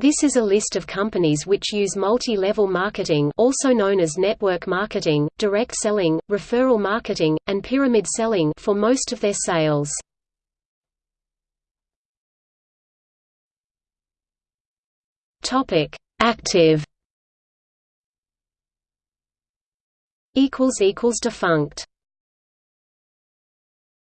This is a list of companies which use multi-level marketing also known as network marketing, direct selling, referral marketing, and pyramid selling for most of their sales. Active Defunct